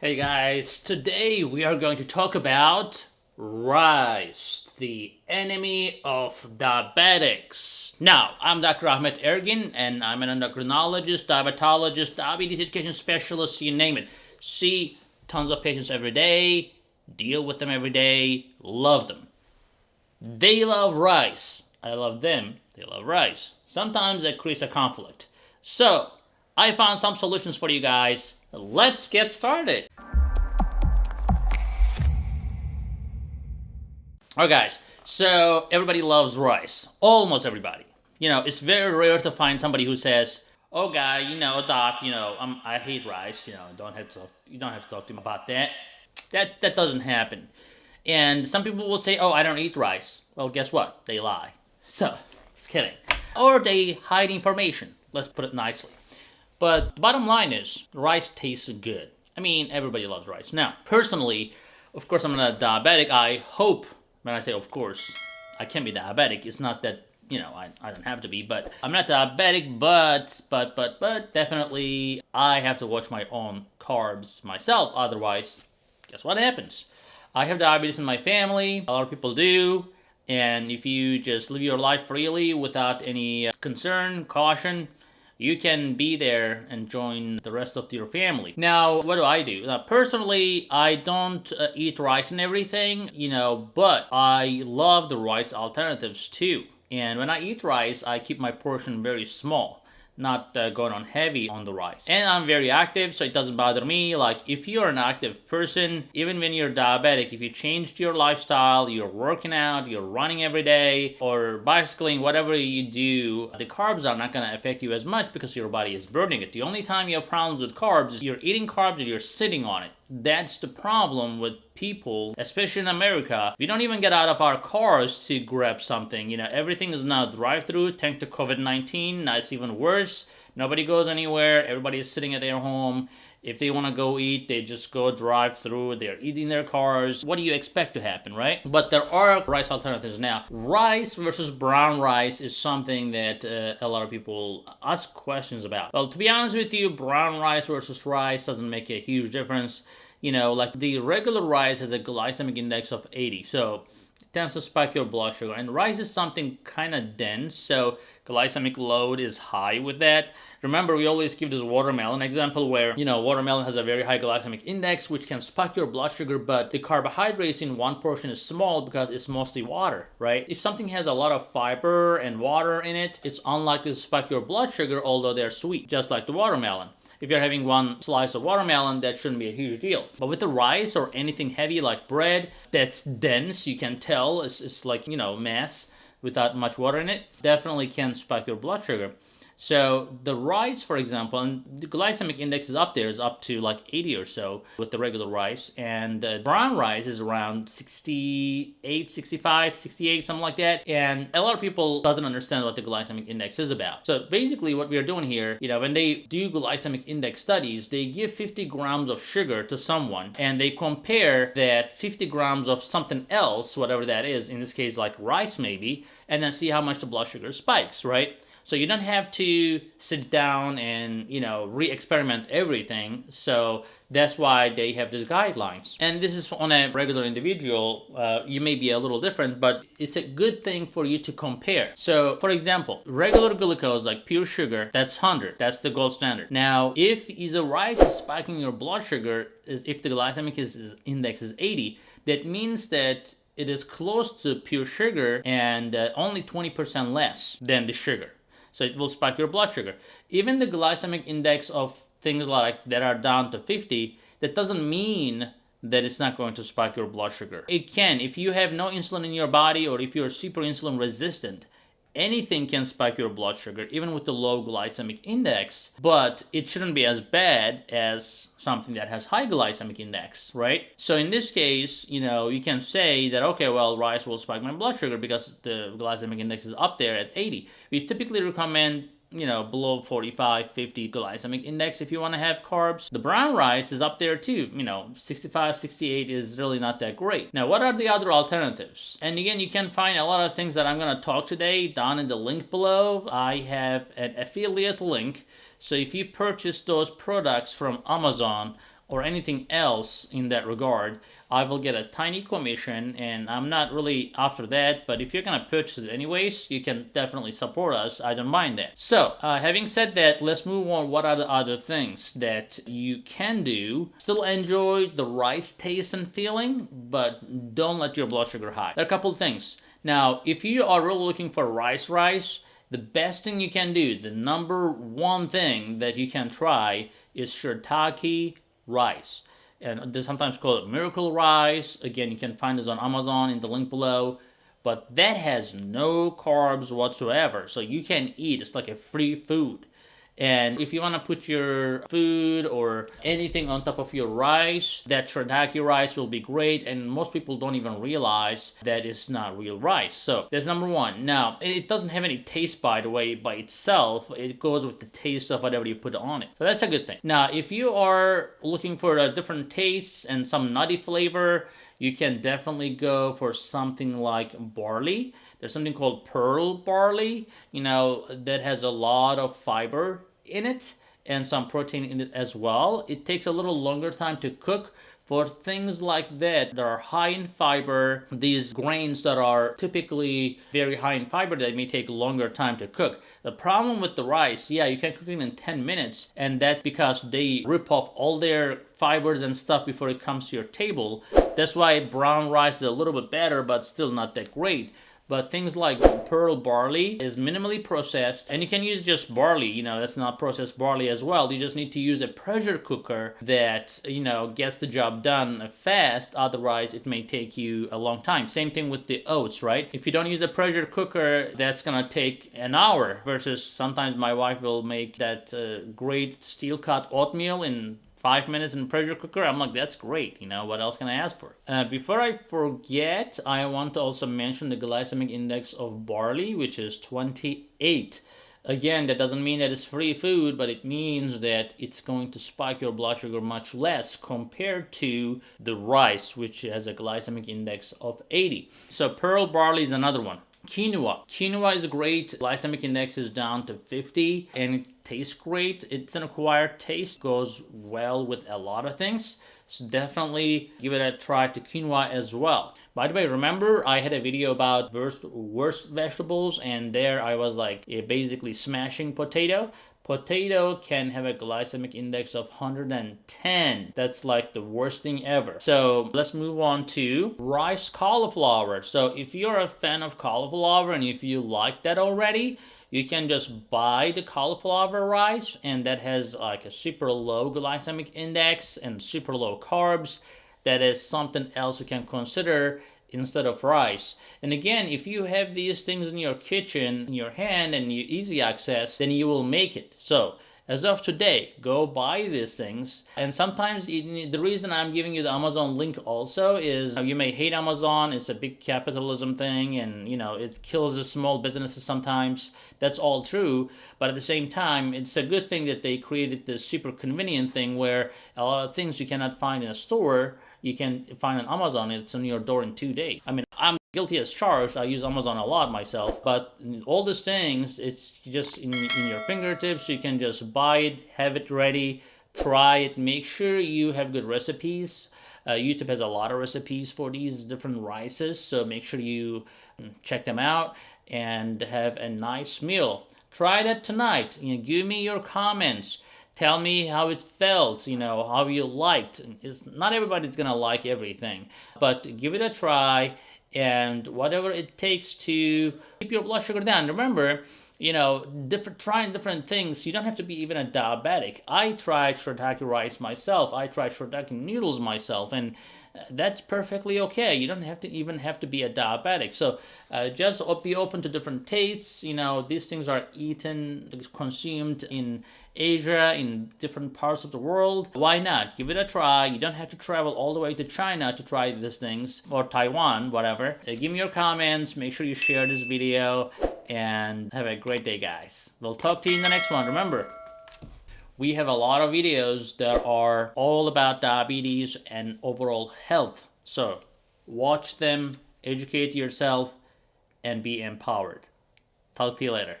Hey guys, today we are going to talk about rice, the enemy of diabetics. Now, I'm Dr. Ahmet Ergin and I'm an endocrinologist, diabetologist, diabetes education specialist, you name it. See tons of patients every day, deal with them every day, love them. They love rice. I love them. They love rice. Sometimes that creates a conflict. So, I found some solutions for you guys. Let's get started. Alright guys, so everybody loves rice. Almost everybody. You know, it's very rare to find somebody who says, oh guy, you know, doc, you know, I'm, I hate rice, you know, don't have to, you don't have to talk to me about that. That, that doesn't happen. And some people will say, oh, I don't eat rice. Well, guess what? They lie. So, just kidding. Or they hide information. Let's put it nicely. But the bottom line is, rice tastes good. I mean, everybody loves rice. Now, personally, of course, I'm not a diabetic. I hope, when I say of course, I can't be diabetic. It's not that, you know, I, I don't have to be, but I'm not diabetic, but, but, but, but, definitely I have to watch my own carbs myself. Otherwise, guess what happens? I have diabetes in my family. A lot of people do. And if you just live your life freely without any uh, concern, caution, you can be there and join the rest of your family. Now, what do I do? Now, personally, I don't uh, eat rice and everything, you know, but I love the rice alternatives too. And when I eat rice, I keep my portion very small not uh, going on heavy on the rice. And I'm very active, so it doesn't bother me. Like, if you're an active person, even when you're diabetic, if you changed your lifestyle, you're working out, you're running every day, or bicycling, whatever you do, the carbs are not gonna affect you as much because your body is burning it. The only time you have problems with carbs is you're eating carbs and you're sitting on it. That's the problem with people, especially in America. We don't even get out of our cars to grab something. You know, everything is now drive-through thanks to COVID-19. Now it's even worse. Nobody goes anywhere. Everybody is sitting at their home. If they want to go eat, they just go drive through. They're eating their cars. What do you expect to happen, right? But there are rice alternatives now. Rice versus brown rice is something that uh, a lot of people ask questions about. Well, to be honest with you, brown rice versus rice doesn't make a huge difference. You know, like the regular rice has a glycemic index of 80. So tends to spike your blood sugar. And rice is something kind of dense, so glycemic load is high with that. Remember, we always give this watermelon example where, you know, watermelon has a very high glycemic index, which can spike your blood sugar, but the carbohydrates in one portion is small because it's mostly water, right? If something has a lot of fiber and water in it, it's unlikely to spike your blood sugar, although they're sweet, just like the watermelon. If you're having one slice of watermelon, that shouldn't be a huge deal. But with the rice or anything heavy like bread that's dense, you can tell it's, it's like, you know, mass without much water in it, definitely can spike your blood sugar. So the rice, for example, and the glycemic index is up there, is up to like 80 or so with the regular rice. And brown rice is around 68, 65, 68, something like that. And a lot of people doesn't understand what the glycemic index is about. So basically what we are doing here, you know, when they do glycemic index studies, they give 50 grams of sugar to someone and they compare that 50 grams of something else, whatever that is, in this case like rice maybe, and then see how much the blood sugar spikes, right? So you don't have to sit down and, you know, re-experiment everything. So that's why they have these guidelines. And this is on a regular individual. Uh, you may be a little different, but it's a good thing for you to compare. So for example, regular glucose, like pure sugar, that's 100. That's the gold standard. Now, if the rice is spiking your blood sugar, is if the glycemic index is 80, that means that it is close to pure sugar and uh, only 20% less than the sugar so it will spike your blood sugar. Even the glycemic index of things like that are down to 50, that doesn't mean that it's not going to spike your blood sugar. It can if you have no insulin in your body or if you're super insulin resistant anything can spike your blood sugar, even with the low glycemic index, but it shouldn't be as bad as something that has high glycemic index, right? So in this case, you know, you can say that, okay, well, rice will spike my blood sugar because the glycemic index is up there at 80. We typically recommend you know, below 45, 50 glycemic index if you want to have carbs. The brown rice is up there too, you know, 65, 68 is really not that great. Now, what are the other alternatives? And again, you can find a lot of things that I'm going to talk today down in the link below. I have an affiliate link. So if you purchase those products from Amazon, or anything else in that regard, I will get a tiny commission and I'm not really after that, but if you're gonna purchase it anyways, you can definitely support us. I don't mind that. So, uh, having said that, let's move on. What are the other things that you can do? Still enjoy the rice taste and feeling, but don't let your blood sugar high. There are a couple things. Now, if you are really looking for rice rice, the best thing you can do, the number one thing that you can try is shirataki rice. And they sometimes call it miracle rice. Again, you can find this on Amazon in the link below. But that has no carbs whatsoever. So you can eat. It's like a free food. And if you want to put your food or anything on top of your rice, that shirataki rice will be great. And most people don't even realize that it's not real rice. So that's number one. Now, it doesn't have any taste, by the way, by itself. It goes with the taste of whatever you put on it. So that's a good thing. Now, if you are looking for a different taste and some nutty flavor, you can definitely go for something like barley. There's something called pearl barley, you know, that has a lot of fiber in it and some protein in it as well. It takes a little longer time to cook for things like that that are high in fiber, these grains that are typically very high in fiber that may take longer time to cook. The problem with the rice, yeah, you can cook it in 10 minutes and that's because they rip off all their fibers and stuff before it comes to your table. That's why brown rice is a little bit better but still not that great but things like pearl barley is minimally processed and you can use just barley you know that's not processed barley as well. You just need to use a pressure cooker that you know gets the job done fast otherwise it may take you a long time. Same thing with the oats right? If you don't use a pressure cooker that's gonna take an hour versus sometimes my wife will make that uh, great steel cut oatmeal in five minutes in pressure cooker i'm like that's great you know what else can i ask for? Uh, before i forget i want to also mention the glycemic index of barley which is 28 again that doesn't mean that it's free food but it means that it's going to spike your blood sugar much less compared to the rice which has a glycemic index of 80 so pearl barley is another one Quinoa. Quinoa is great. Glycemic index is down to 50 and it tastes great. It's an acquired taste. Goes well with a lot of things. So definitely give it a try to quinoa as well. By the way, remember I had a video about worst, worst vegetables and there I was like eh, basically smashing potato. Potato can have a glycemic index of 110. That's like the worst thing ever. So let's move on to rice cauliflower. So if you're a fan of cauliflower and if you like that already, you can just buy the cauliflower rice and that has like a super low glycemic index and super low carbs. That is something else you can consider instead of rice. And again, if you have these things in your kitchen, in your hand, and you easy access, then you will make it. So as of today, go buy these things. And sometimes the reason I'm giving you the Amazon link also is you may hate Amazon. It's a big capitalism thing and you know, it kills the small businesses sometimes. That's all true. But at the same time, it's a good thing that they created this super convenient thing where a lot of things you cannot find in a store you can find on Amazon. It's on your door in two days. I mean, I'm guilty as charged. I use Amazon a lot myself, but all these things, it's just in, in your fingertips. You can just buy it, have it ready, try it. Make sure you have good recipes. Uh, YouTube has a lot of recipes for these different rices, so make sure you check them out and have a nice meal. Try that tonight. You know, give me your comments tell me how it felt you know how you liked. It's not everybody's gonna like everything but give it a try and whatever it takes to keep your blood sugar down. Remember you know different trying different things you don't have to be even a diabetic i tried shirataki rice myself i tried shirataki noodles myself and that's perfectly okay. You don't have to even have to be a diabetic. So uh, just be open to different tastes. You know, these things are eaten, consumed in Asia, in different parts of the world. Why not? Give it a try. You don't have to travel all the way to China to try these things, or Taiwan, whatever. Uh, give me your comments. Make sure you share this video, and have a great day, guys. We'll talk to you in the next one. Remember, we have a lot of videos that are all about diabetes and overall health. So watch them, educate yourself, and be empowered. Talk to you later.